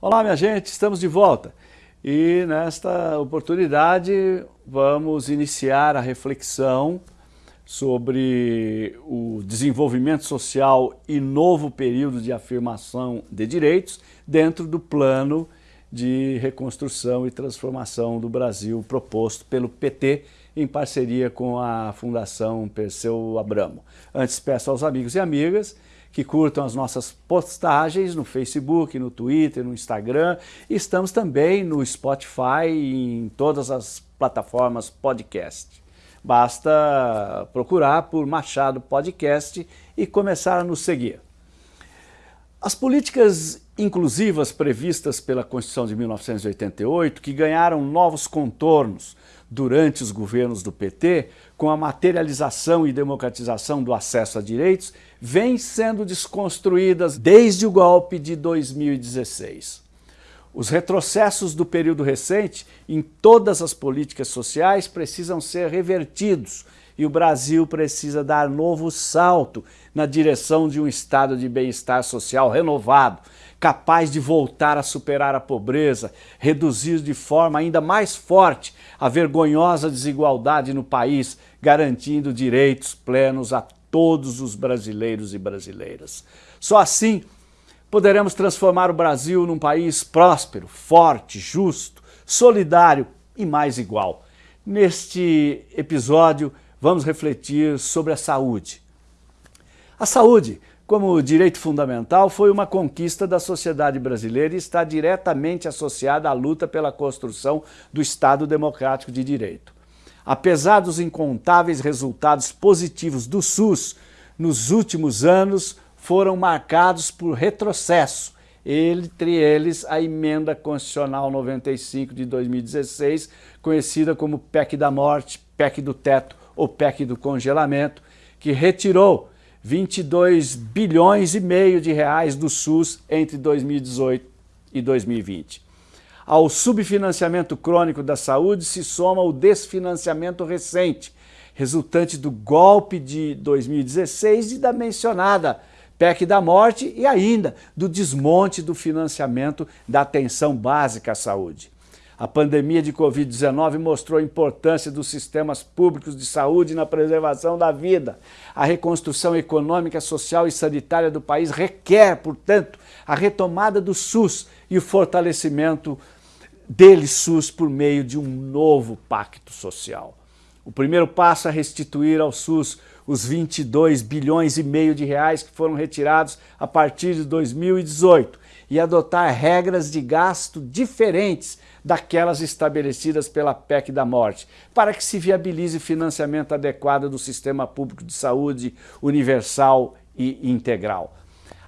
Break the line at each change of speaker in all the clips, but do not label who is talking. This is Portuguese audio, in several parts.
Olá, minha gente, estamos de volta. E nesta oportunidade vamos iniciar a reflexão sobre o desenvolvimento social e novo período de afirmação de direitos dentro do plano de reconstrução e transformação do Brasil proposto pelo PT em parceria com a Fundação Perseu Abramo. Antes peço aos amigos e amigas que curtam as nossas postagens no Facebook, no Twitter, no Instagram. Estamos também no Spotify e em todas as plataformas podcast. Basta procurar por Machado Podcast e começar a nos seguir. As políticas inclusivas previstas pela Constituição de 1988, que ganharam novos contornos durante os governos do PT, com a materialização e democratização do acesso a direitos, vêm sendo desconstruídas desde o golpe de 2016. Os retrocessos do período recente em todas as políticas sociais precisam ser revertidos e o Brasil precisa dar novo salto na direção de um estado de bem-estar social renovado, capaz de voltar a superar a pobreza, reduzir de forma ainda mais forte a vergonhosa desigualdade no país, garantindo direitos plenos a todos os brasileiros e brasileiras. Só assim poderemos transformar o Brasil num país próspero, forte, justo, solidário e mais igual. Neste episódio, vamos refletir sobre a saúde. A saúde como direito fundamental, foi uma conquista da sociedade brasileira e está diretamente associada à luta pela construção do Estado Democrático de Direito. Apesar dos incontáveis resultados positivos do SUS, nos últimos anos foram marcados por retrocesso, entre eles a Emenda Constitucional 95 de 2016, conhecida como PEC da Morte, PEC do Teto ou PEC do Congelamento, que retirou 22 bilhões e meio de reais do SUS entre 2018 e 2020. Ao subfinanciamento crônico da saúde se soma o desfinanciamento recente, resultante do golpe de 2016 e da mencionada PEC da morte e ainda do desmonte do financiamento da atenção básica à saúde. A pandemia de Covid-19 mostrou a importância dos sistemas públicos de saúde na preservação da vida. A reconstrução econômica, social e sanitária do país requer, portanto, a retomada do SUS e o fortalecimento dele, SUS, por meio de um novo pacto social. O primeiro passo é restituir ao SUS os 22 bilhões e meio de reais que foram retirados a partir de 2018 e adotar regras de gasto diferentes daquelas estabelecidas pela PEC da morte, para que se viabilize financiamento adequado do sistema público de saúde universal e integral.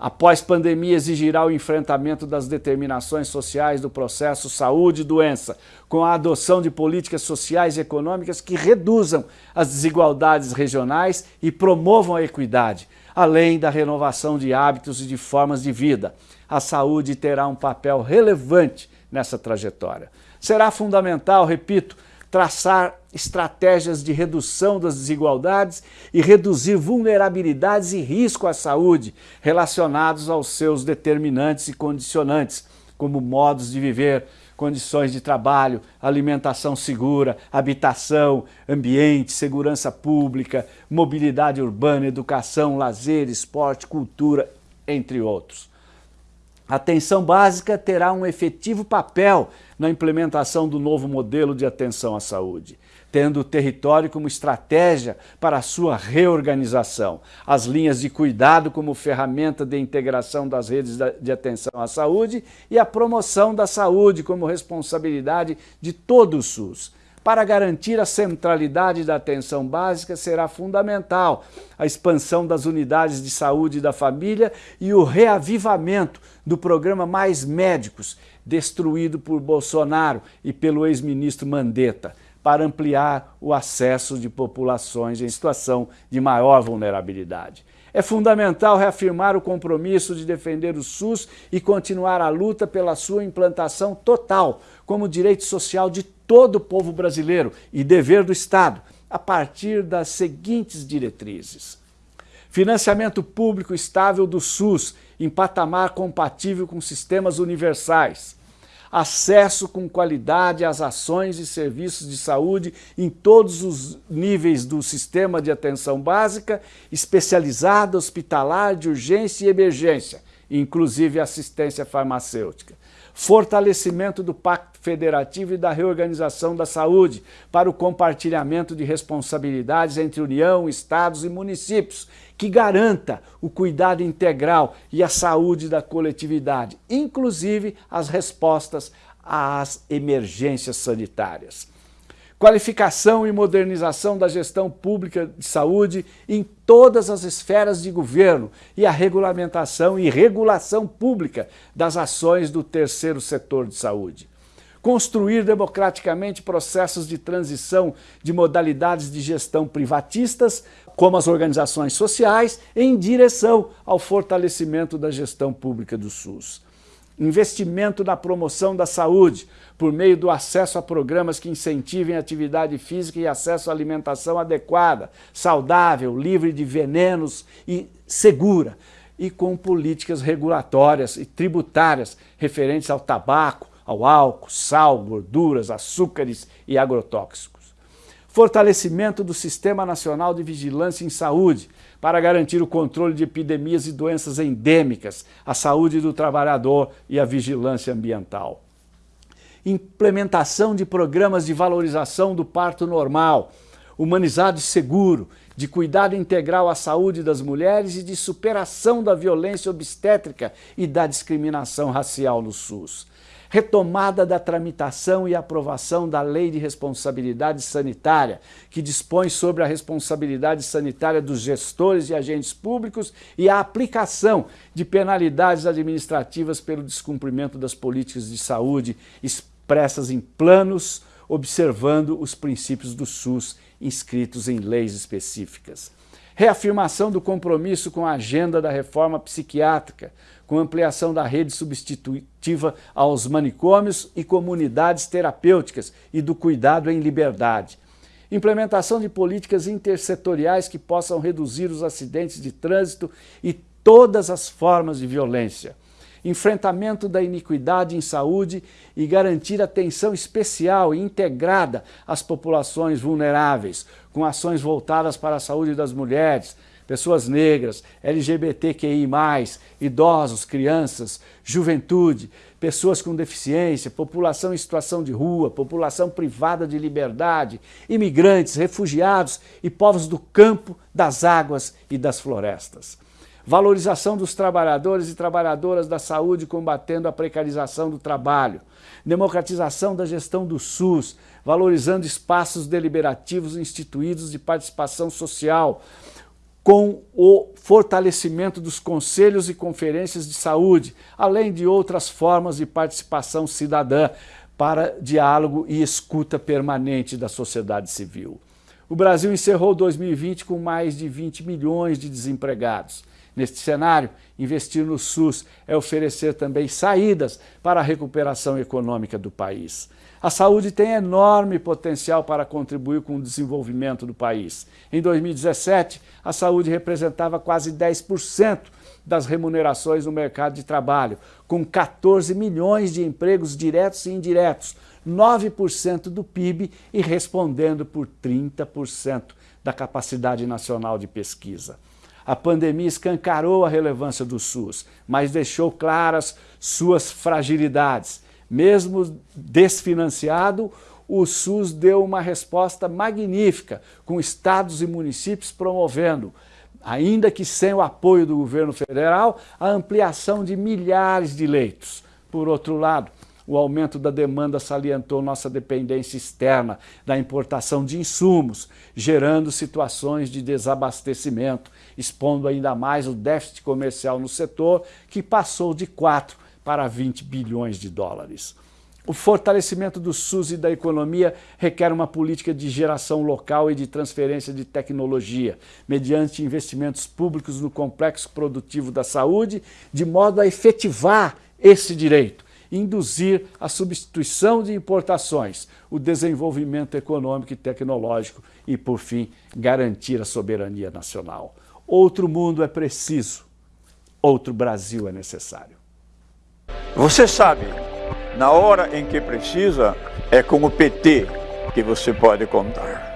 Após pandemia, exigirá o enfrentamento das determinações sociais do processo saúde e doença, com a adoção de políticas sociais e econômicas que reduzam as desigualdades regionais e promovam a equidade, além da renovação de hábitos e de formas de vida. A saúde terá um papel relevante nessa trajetória. Será fundamental, repito, traçar estratégias de redução das desigualdades e reduzir vulnerabilidades e risco à saúde relacionados aos seus determinantes e condicionantes, como modos de viver, condições de trabalho, alimentação segura, habitação, ambiente, segurança pública, mobilidade urbana, educação, lazer, esporte, cultura, entre outros. A atenção básica terá um efetivo papel na implementação do novo modelo de atenção à saúde, tendo o território como estratégia para a sua reorganização, as linhas de cuidado como ferramenta de integração das redes de atenção à saúde e a promoção da saúde como responsabilidade de todo o SUS. Para garantir a centralidade da atenção básica, será fundamental a expansão das unidades de saúde da família e o reavivamento do programa Mais Médicos, destruído por Bolsonaro e pelo ex-ministro Mandetta, para ampliar o acesso de populações em situação de maior vulnerabilidade. É fundamental reafirmar o compromisso de defender o SUS e continuar a luta pela sua implantação total como direito social de todo o povo brasileiro e dever do Estado, a partir das seguintes diretrizes. Financiamento público estável do SUS, em patamar compatível com sistemas universais. Acesso com qualidade às ações e serviços de saúde em todos os níveis do sistema de atenção básica, especializada, hospitalar, de urgência e emergência, inclusive assistência farmacêutica. Fortalecimento do Pacto Federativo e da reorganização da saúde para o compartilhamento de responsabilidades entre União, Estados e municípios, que garanta o cuidado integral e a saúde da coletividade, inclusive as respostas às emergências sanitárias qualificação e modernização da gestão pública de saúde em todas as esferas de governo e a regulamentação e regulação pública das ações do terceiro setor de saúde. Construir democraticamente processos de transição de modalidades de gestão privatistas, como as organizações sociais, em direção ao fortalecimento da gestão pública do SUS investimento na promoção da saúde, por meio do acesso a programas que incentivem atividade física e acesso à alimentação adequada, saudável, livre de venenos e segura, e com políticas regulatórias e tributárias referentes ao tabaco, ao álcool, sal, gorduras, açúcares e agrotóxicos fortalecimento do Sistema Nacional de Vigilância em Saúde, para garantir o controle de epidemias e doenças endêmicas, a saúde do trabalhador e a vigilância ambiental. Implementação de programas de valorização do parto normal, humanizado e seguro, de cuidado integral à saúde das mulheres e de superação da violência obstétrica e da discriminação racial no SUS retomada da tramitação e aprovação da Lei de Responsabilidade Sanitária, que dispõe sobre a responsabilidade sanitária dos gestores e agentes públicos e a aplicação de penalidades administrativas pelo descumprimento das políticas de saúde expressas em planos, observando os princípios do SUS inscritos em leis específicas. Reafirmação do compromisso com a agenda da reforma psiquiátrica, com ampliação da rede substitutiva aos manicômios e comunidades terapêuticas e do cuidado em liberdade. Implementação de políticas intersetoriais que possam reduzir os acidentes de trânsito e todas as formas de violência enfrentamento da iniquidade em saúde e garantir atenção especial e integrada às populações vulneráveis, com ações voltadas para a saúde das mulheres, pessoas negras, LGBTQI+, idosos, crianças, juventude, pessoas com deficiência, população em situação de rua, população privada de liberdade, imigrantes, refugiados e povos do campo, das águas e das florestas. Valorização dos trabalhadores e trabalhadoras da saúde combatendo a precarização do trabalho, democratização da gestão do SUS, valorizando espaços deliberativos instituídos de participação social, com o fortalecimento dos conselhos e conferências de saúde, além de outras formas de participação cidadã para diálogo e escuta permanente da sociedade civil. O Brasil encerrou 2020 com mais de 20 milhões de desempregados. Neste cenário, investir no SUS é oferecer também saídas para a recuperação econômica do país. A saúde tem enorme potencial para contribuir com o desenvolvimento do país. Em 2017, a saúde representava quase 10% das remunerações no mercado de trabalho, com 14 milhões de empregos diretos e indiretos, 9% do PIB e respondendo por 30% da capacidade nacional de pesquisa. A pandemia escancarou a relevância do SUS, mas deixou claras suas fragilidades. Mesmo desfinanciado, o SUS deu uma resposta magnífica, com estados e municípios promovendo, ainda que sem o apoio do governo federal, a ampliação de milhares de leitos. Por outro lado, o aumento da demanda salientou nossa dependência externa da importação de insumos, gerando situações de desabastecimento, expondo ainda mais o déficit comercial no setor, que passou de 4 para 20 bilhões de dólares. O fortalecimento do SUS e da economia requer uma política de geração local e de transferência de tecnologia, mediante investimentos públicos no complexo produtivo da saúde, de modo a efetivar esse direito induzir a substituição de importações, o desenvolvimento econômico e tecnológico e, por fim, garantir a soberania nacional. outro mundo é preciso, outro Brasil é necessário.
Você sabe, na hora em que precisa, é com o PT que você pode contar.